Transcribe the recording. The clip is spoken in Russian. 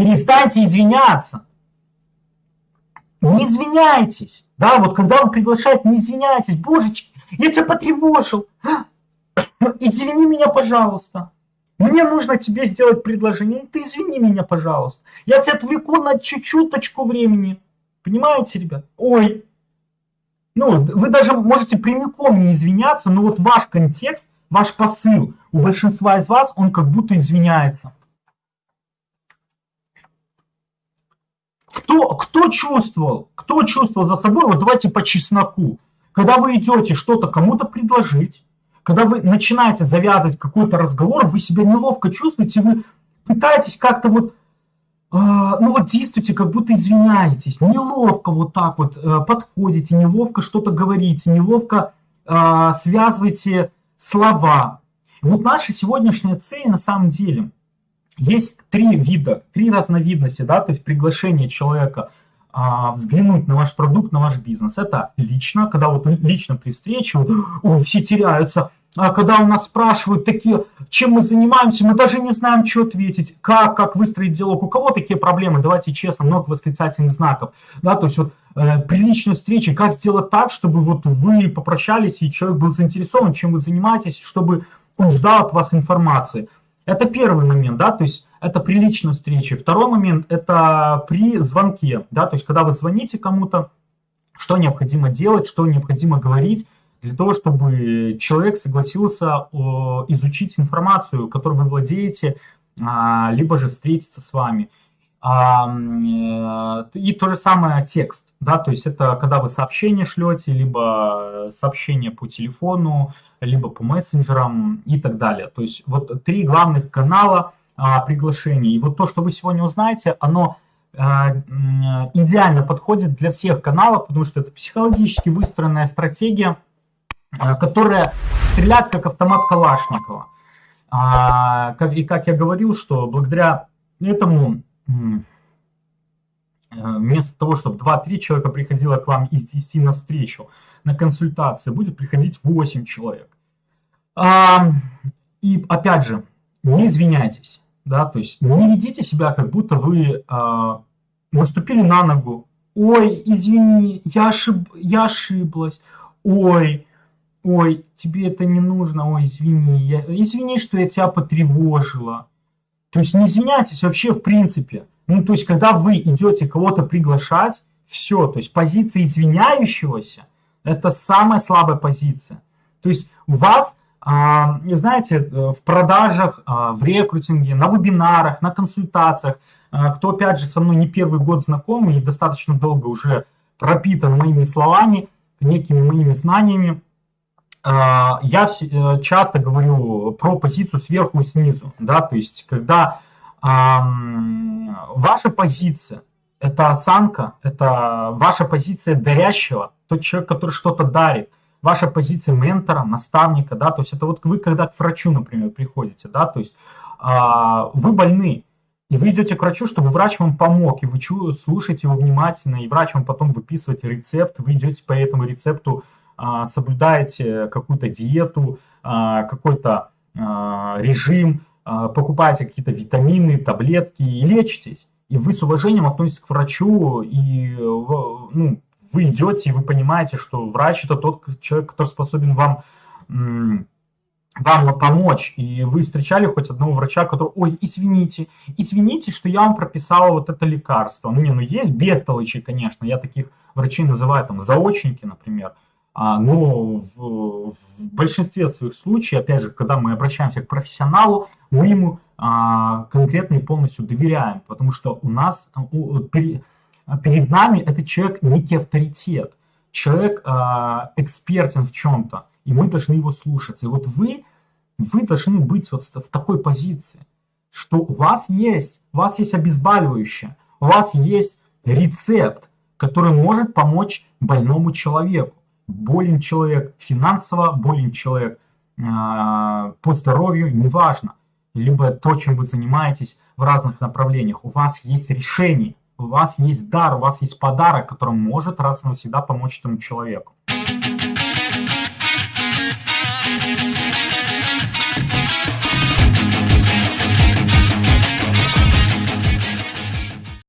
Перестаньте извиняться. Не извиняйтесь. Да, вот когда вы приглашаете, не извиняйтесь. Божечки, я тебя потревожил. Извини меня, пожалуйста. Мне нужно тебе сделать предложение. Ты извини меня, пожалуйста. Я тебя отвлеку на чуть-чуточку времени. Понимаете, ребят? Ой. Ну, вы даже можете прямиком не извиняться, но вот ваш контекст, ваш посыл у большинства из вас, он как будто извиняется. Кто, кто чувствовал, кто чувствовал за собой, вот давайте по чесноку, когда вы идете что-то кому-то предложить, когда вы начинаете завязывать какой-то разговор, вы себя неловко чувствуете, вы пытаетесь как-то вот, э, ну вот действуете, как будто извиняетесь, неловко вот так вот э, подходите, неловко что-то говорите, неловко э, связываете слова. Вот наша сегодняшняя цель на самом деле – есть три вида, три разновидности, да, то есть приглашение человека а, взглянуть на ваш продукт, на ваш бизнес. Это лично, когда вот лично при встрече, вот, о, все теряются, а когда у нас спрашивают такие, чем мы занимаемся, мы даже не знаем, что ответить, как, как выстроить диалог, у кого такие проблемы, давайте честно, много восклицательных знаков, да, то есть вот э, при личной встрече, как сделать так, чтобы вот вы попрощались, и человек был заинтересован, чем вы занимаетесь, чтобы он ждал от вас информации. Это первый момент, да, то есть это при личной встрече. Второй момент – это при звонке, да, то есть когда вы звоните кому-то, что необходимо делать, что необходимо говорить для того, чтобы человек согласился изучить информацию, которой вы владеете, а, либо же встретиться с вами. А, э, и то же самое текст, да, то есть это когда вы сообщение шлете, либо сообщение по телефону, либо по мессенджерам и так далее. То есть вот три главных канала а, приглашений. И вот то, что вы сегодня узнаете, оно а, идеально подходит для всех каналов, потому что это психологически выстроенная стратегия, которая стреляет как автомат Калашникова. А, и как я говорил, что благодаря этому вместо того, чтобы 2-3 человека приходило к вам из 10 на встречу, на консультации будет приходить 8 человек. А, и опять же, не извиняйтесь, да, то есть не ведите себя, как будто вы а, наступили на ногу. Ой, извини, я, ошиб, я ошиблась. Ой, ой, тебе это не нужно, ой, извини, я, извини, что я тебя потревожила. То есть не извиняйтесь вообще в принципе. Ну, то есть, когда вы идете кого-то приглашать, все, то есть позиция извиняющегося, это самая слабая позиция. То есть у вас, а, знаете, э, в продажах, а, в рекрутинге, на вебинарах, на консультациях, а, кто, опять же, со мной не первый год знаком и достаточно долго уже пропитан моими словами, некими моими знаниями, я э, часто говорю про позицию сверху и снизу, да, то есть когда ваша позиция это осанка, это ваша позиция дарящего, тот человек, который что-то дарит, ваша позиция ментора, наставника, да, то есть это вот вы когда к врачу, например, приходите, да, то есть а, вы больны, и вы идете к врачу, чтобы врач вам помог, и вы слушаете его внимательно, и врач вам потом выписывает рецепт, вы идете по этому рецепту, соблюдаете какую-то диету, а, какой-то а, режим, а, покупаете какие-то витамины, таблетки и лечитесь и вы с уважением относитесь к врачу, и ну, вы идете, и вы понимаете, что врач это тот человек, который способен вам, вам помочь. И вы встречали хоть одного врача, который, ой, извините, извините, что я вам прописала вот это лекарство. Ну, не, ну есть бестолочи, конечно, я таких врачей называю там заочники, например. А, но в, в большинстве своих случаев, опять же, когда мы обращаемся к профессионалу, мы ему а, конкретно и полностью доверяем, потому что у нас перед, перед нами этот человек некий авторитет, человек а, экспертен в чем-то, и мы должны его слушаться. И вот вы, вы должны быть вот в такой позиции, что у вас есть, у вас есть обезболивающее, у вас есть рецепт, который может помочь больному человеку. Болен человек финансово, болен человек э, по здоровью, неважно либо то, чем вы занимаетесь в разных направлениях. У вас есть решение, у вас есть дар, у вас есть подарок, который может раз и навсегда помочь этому человеку.